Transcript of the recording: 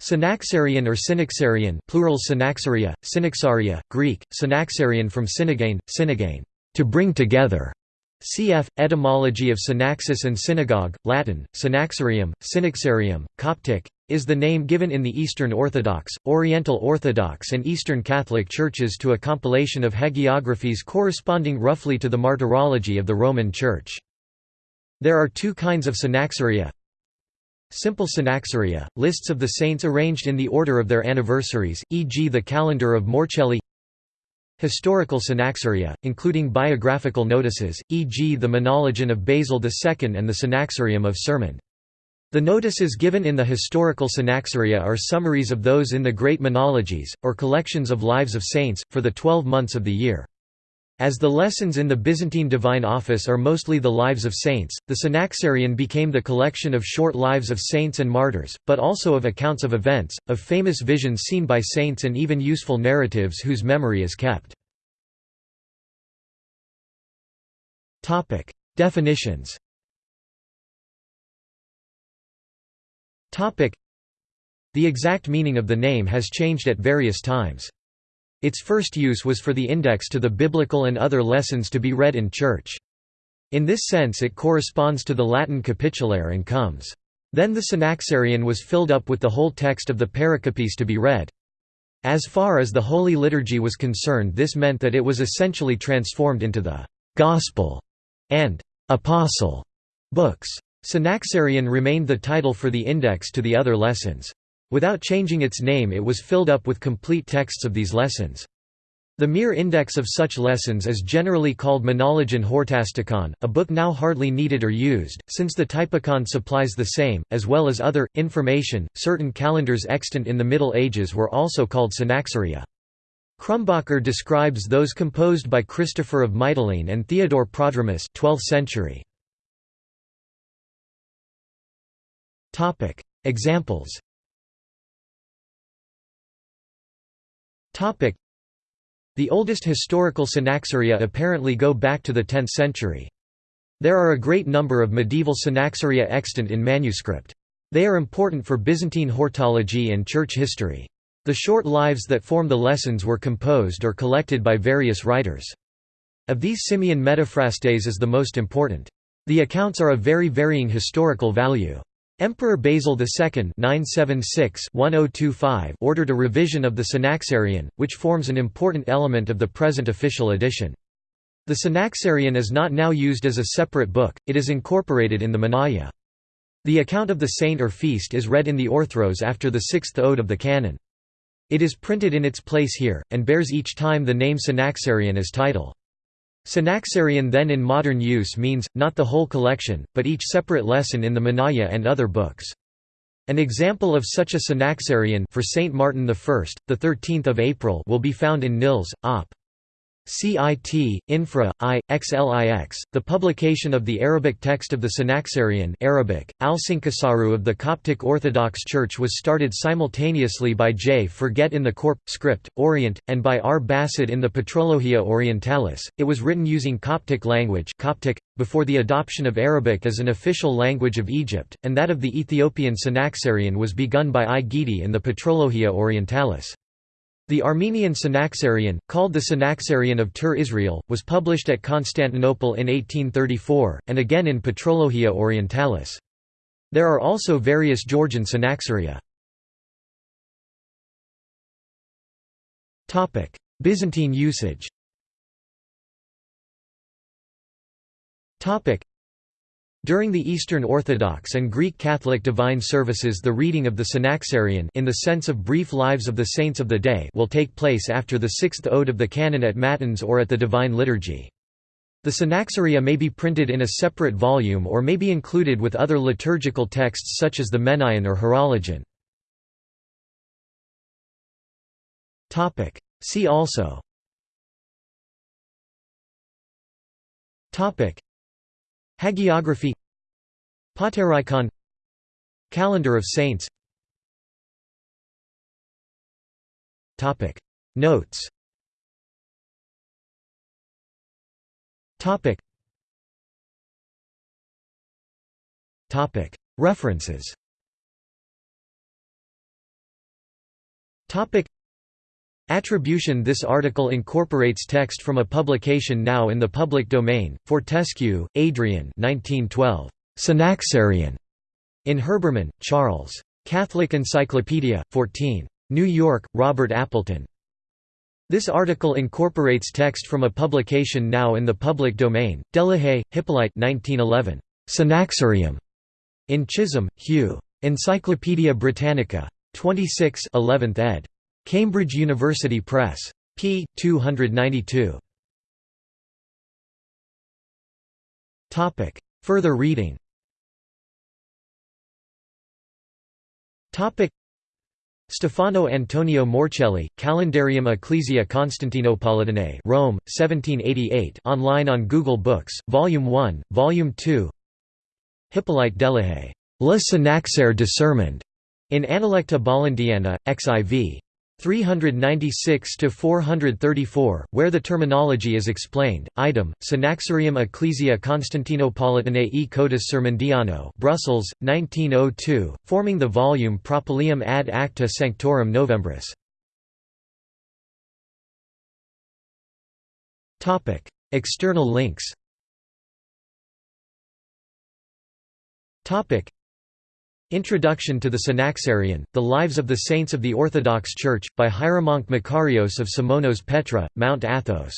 Synaxarion or Synaxarion plural Synaxaria, Synaxaria, Greek, Synaxarion from synagein, synagein, to bring together. Cf. Etymology of synaxis and synagogue, Latin, synaxarium, synaxarium, Coptic, is the name given in the Eastern Orthodox, Oriental Orthodox and Eastern Catholic churches to a compilation of hagiographies corresponding roughly to the martyrology of the Roman Church. There are two kinds of synaxaria, Simple synaxaria, lists of the saints arranged in the order of their anniversaries, e.g. the calendar of Morcelli Historical synaxaria, including biographical notices, e.g. the Menologion of Basil II and the Synaxarium of Sirmond. The notices given in the historical synaxaria are summaries of those in the great menologies, or collections of lives of saints, for the twelve months of the year. As the lessons in the Byzantine Divine Office are mostly the lives of saints, the Synaxarion became the collection of short lives of saints and martyrs, but also of accounts of events, of famous visions seen by saints and even useful narratives whose memory is kept. Definitions The exact meaning of the name has changed at various times. Its first use was for the index to the biblical and other lessons to be read in church. In this sense it corresponds to the Latin capitulare and comes. Then the Synaxarion was filled up with the whole text of the pericopes to be read. As far as the Holy Liturgy was concerned this meant that it was essentially transformed into the «Gospel» and «Apostle» books. Synaxarion remained the title for the index to the other lessons. Without changing its name it was filled up with complete texts of these lessons. The mere index of such lessons is generally called Menologion Hortasticon, a book now hardly needed or used, since the Typicon supplies the same, as well as other, information. Certain calendars extant in the Middle Ages were also called Synaxaria. Krumbacher describes those composed by Christopher of Mytilene and Theodore Prodromus 12th century. Examples The oldest historical synaxaria apparently go back to the 10th century. There are a great number of medieval synaxaria extant in manuscript. They are important for Byzantine heortology and church history. The short lives that form the lessons were composed or collected by various writers. Of these Simeon Metaphrastes is the most important. The accounts are of very varying historical value. Emperor Basil II ordered a revision of the Synaxarion, which forms an important element of the present official edition. The Synaxarion is not now used as a separate book, it is incorporated in the Menaia. The account of the saint or feast is read in the Orthros after the sixth ode of the canon. It is printed in its place here, and bears each time the name Synaxarion as title. Synaxarion then in modern use means, not the whole collection, but each separate lesson in the Menaia and other books. An example of such a Synaxarion for Saint Martin I, the 13th of April will be found in Nilles, Op. CIT, Infra, I, XLIX, the publication of the Arabic text of the Synaxarion Arabic, Al-Sinkasaru of the Coptic Orthodox Church was started simultaneously by J. Forget in the Corp. script, Orient, and by R. Basset in the Patrologia Orientalis. It was written using Coptic language Coptic, before the adoption of Arabic as an official language of Egypt, and that of the Ethiopian Synaxarion was begun by I. Guidi in the Patrologia Orientalis. The Armenian Synaxarion, called the Synaxarion of Ter Israel, was published at Constantinople in 1834, and again in Patrologia Orientalis. There are also various Georgian Synaxaria. Byzantine usage during the Eastern Orthodox and Greek Catholic divine services the reading of the Synaxarion in the sense of brief lives of the saints of the day will take place after the sixth ode of the canon at Matins or at the Divine Liturgy. The Synaxaria may be printed in a separate volume or may be included with other liturgical texts such as the Menaion or Horologion. See also Hagiography Paterikon Calendar of Saints Notes References Topic Attribution This article incorporates text from a publication now in the public domain. Fortescue, Adrian 1912. Synaxarion. In Herbermann, Charles. Catholic Encyclopedia, 14. New York, Robert Appleton. This article incorporates text from a publication now in the public domain. Delahaye, Hippolyte 1911. Synaxarium. In Chisholm, Hugh. Encyclopædia Britannica. 26 11th ed. Cambridge University Press. p. 292. Further reading Stefano Antonio Morcelli, Calendarium Ecclesia Constantinopolitanae Rome, 1788 online on Google Books, Volume 1, Volume 2 Hippolyte Delahaye, Le Synaxaire de Sirmond, in Analecta Bollandiana, xiv. 396 to 434, where the terminology is explained. Item: Synaxarium Ecclesia Constantinopolitanae e Codus Sirmondiano, Brussels, 1902, forming the volume Propylaeum ad Acta Sanctorum Novembris. External links. Introduction to the Synaxarion, The Lives of the Saints of the Orthodox Church, by Hieromonk Makarios of Simonos Petra, Mount Athos